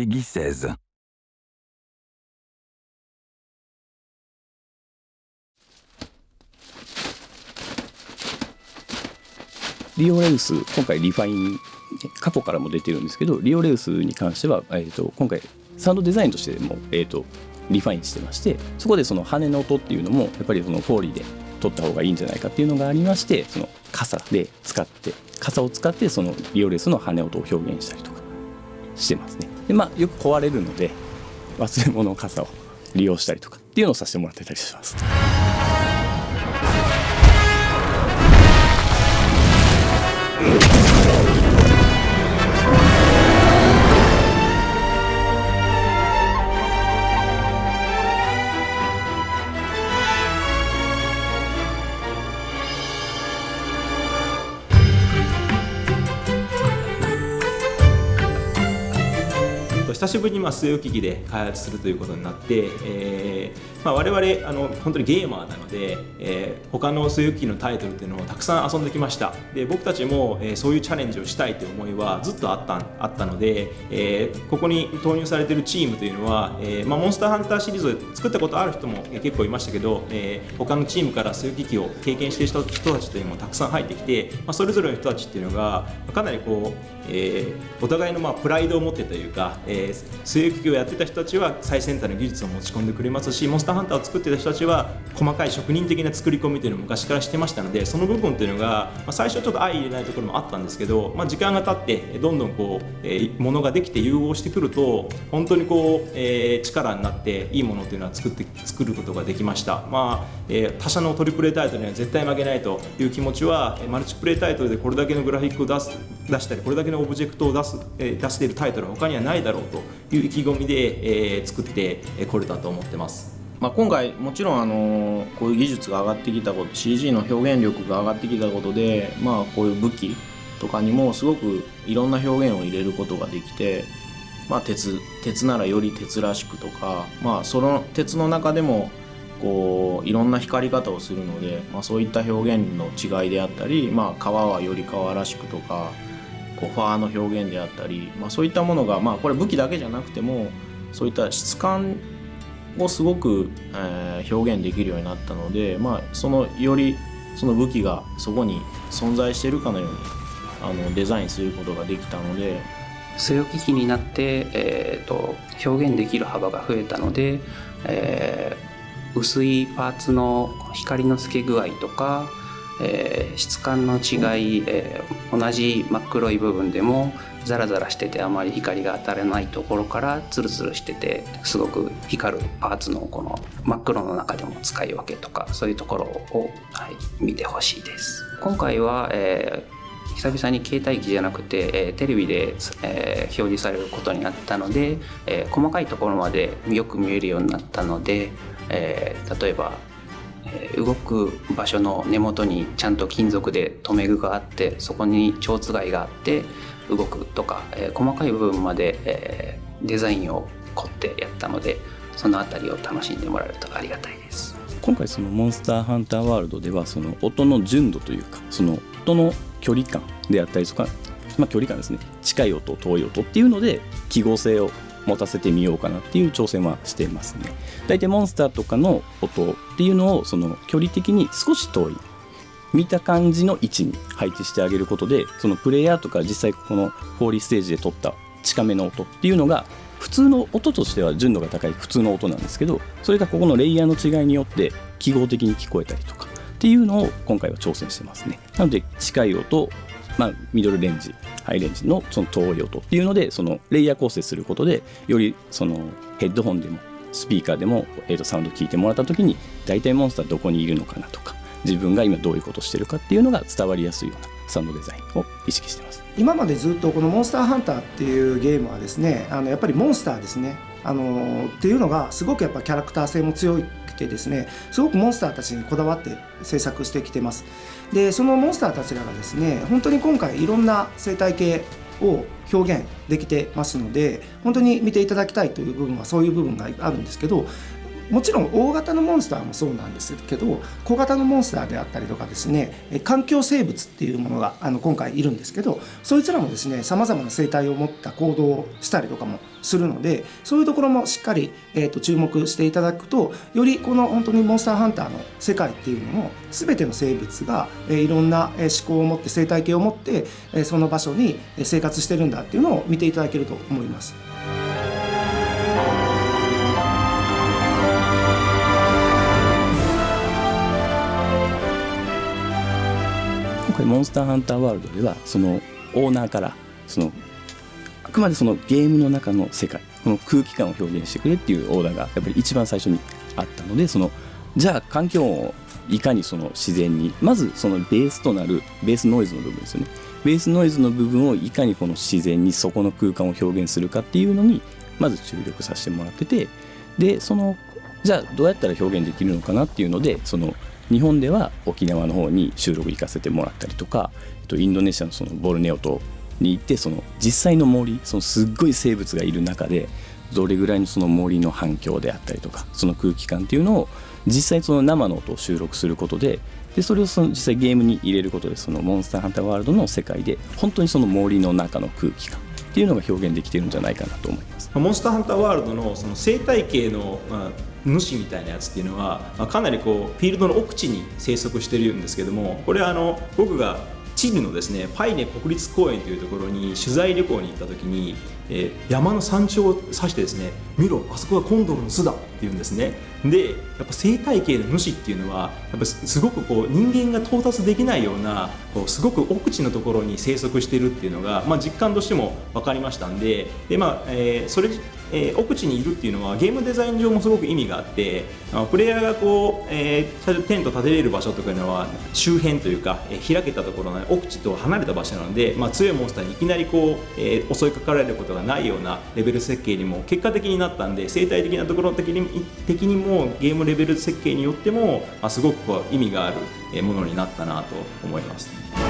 PEGI 16. リオレウス今回リファイン過去からも出てるんですけどリオレウスに関しては、えー、と今回サウンドデザインとしても、えー、とリファインしてましてそこでその羽の音っていうのもやっぱりそのフォーリーで取った方がいいんじゃないかっていうのがありましてその傘で使って傘を使ってそのリオレウスの羽音を表現したりとかしてますねでまあよく壊れるので忘れ物傘を利用したりとかっていうのをさせてもらってたりします。久しぶりにまあ据え置き機で開発するということになって、えーまあ、我々あの本当にゲーマーなので、えー、他の据え置き機のタイトルっていうのをたくさん遊んできました。で僕たちも、えー、そういうチャレンジをしたいという思いはずっとあったあったので、えー、ここに投入されてるチームというのは、えーまあ、モンスターハンターシリーズを作ったことある人も結構いましたけど、えー、他のチームから据え置き機を経験している人たちというのもたくさん入ってきて、まあ、それぞれの人たちっていうのがかなりこう、えー、お互いのまあプライドを持ってというか、え、据え置きをやってた人たちは最先端の技術を持ち込んでくれますしモンスターハンターを作ってた人たちは細かい職人的な作り込みというのを昔からしてましたのでその部分というのが、まあ、最初はちょっと相入れないところもあったんですけど、まあ、時間が経ってどんどんこう、えー、ものができて融合してくると本当にこう、えー、力になっていいものというのは作って作ることができました、まあえー、他社のトリプルタイトルには絶対負けないという気持ちはマルチプレイタイトルでこれだけのグラフィックを出す出したりこれだけのオブジェクトを出す、えー、出しているタイトルは他にはないだろうという意気込みで、えー、作ってこれたと思ってます。まあ、今回もちろんあのこういう技術が上がってきたこと CG の表現力が上がってきたことで、まあ、こういう武器とかにもすごくいろんな表現を入れることができて、まあ、鉄鉄ならより鉄らしくとか、まあ、その鉄の中でもこういろんな光り方をするので、まあ、そういった表現の違いであったり、まあ、革はより革らしくとかこうファーの表現であったり、まあ、そういったものが、まあ、これ武器だけじゃなくてもそういった質感をすごく、えー、表現できるようになったので、まあ、そのよりその武器がそこに存在してるかのようにあのデザインすることができたので据え置き機になって、えーと、表現できる幅が増えたので、えー、薄いパーツの光の透け具合とかえー、質感の違い、えー、同じ真っ黒い部分でもザラザラしててあまり光が当たらないところからツルツルしててすごく光るパーツのこの真っ黒の中でも使い分けとかそういうところを、はい、見てほしいです。今回は、えー久々に携帯機じゃなくて、えー、テレビで、えー、表示されることになったので、えー、細かいところまでよく見えるようになったので、え、例えば動く場所の根元にちゃんと金属で留め具があってそこに蝶番があって動くとか、えー、細かい部分まで、えー、デザインを凝ってやったのでその辺りを楽しんでもらえるとありがたいです。今回そのモンスターハンターワールドではその音の純度というかその音の距離感であったりとか、まあ、距離感ですね。近い音遠い音っていうので記号性を持たせてみようかなっていう挑戦はしてますね。大体モンスターとかの音っていうのをその距離的に少し遠い見た感じの位置に配置してあげることでそのプレイヤーとか実際このフォーリーステージで撮った近めの音っていうのが普通の音としては純度が高い普通の音なんですけどそれがここのレイヤーの違いによって記号的に聞こえたりとかっていうのを今回は挑戦してますね。なので近い音まあ、ミドルレンジハイレンジのその遠い音っていうのでそのレイヤー構成することでよりそのヘッドホンでもスピーカーでも、えー、とサウンド聞いてもらった時に大体モンスターどこにいるのかなとか自分が今どういうことしてるかっていうのが伝わりやすいようなサウンドデザインを意識してます。今までずっとこの「モンスターハンター」っていうゲームはですねあのやっぱりモンスターですね。あのっていうのがすごくやっぱキャラクター性も強くてですねすごくモンスターたちにこだわって制作してきてます。でそのモンスターたちらがですね本当に今回いろんな生態系を表現できてますので本当に見ていただきたいという部分はそういう部分があるんですけどもちろん大型のモンスターもそうなんですけど小型のモンスターであったりとかですね環境生物っていうものがあの今回いるんですけどそいつらもですねさまざまな生態を持った行動をしたりとかもするのでそういうところもしっかり、えー、と注目していただくとよりこの本当にモンスターハンターの世界っていうのの全ての生物が、えー、いろんな思考を持って生態系を持って、えー、その場所に生活してるんだっていうのを見ていただけると思います。モンスターハンターワールドではそのオーナーからそのあくまでそのゲームの中の世界この空気感を表現してくれっていうオーダーがやっぱり一番最初にあったのでそのじゃあ環境音をいかにその自然にまずそのベースとなるベースノイズの部分ですよね。ベースノイズの部分をいかにこの自然にそこの空間を表現するかっていうのにまず注力させてもらっててでそのじゃあどうやったら表現できるのかなっていうのでその日本では沖縄の方に収録行かせてもらったりとかえっとインドネシアのそのボルネオ島に行ってその実際の森そのすっごい生物がいる中でどれぐらいのその森の反響であったりとかその空気感っていうのを実際その生の音を収録することででそれをその実際ゲームに入れることでそのモンスターハンターワールドの世界で本当にその森の中の空気感っていうのが表現できてるんじゃないかなと思います。モンスターハンターワールドのその生態系の、まあ、主みたいなやつっていうのは、まあ、かなりこうフィールドの奥地に生息してるんですけどもこれはあの僕がチリのですねパイネ国立公園というところに取材旅行に行った時に、えー、山の山頂を指してですね見ろあそこがコンドルの巣だって言うんですね。でやっぱ生態系の主っていうのはやっぱすごくこう人間が到達できないようなこうすごく奥地のところに生息してるっていうのが、まあ、実感としても分かりましたんでで、まあえー、それえー、奥地にいるっていうのはゲームデザイン上もすごく意味があってプレイヤーがこう、えー、テント立てれる場所とかいうのは周辺というか、えー、開けたところの奥地と離れた場所なので、まあ、強いモンスターにいきなりこう、えー、襲いかかられることがないようなレベル設計にも結果的になったんで生態的なところ的に的にもゲームレベル設計によっても、まあ、すごくこう意味があるものになったなと思います。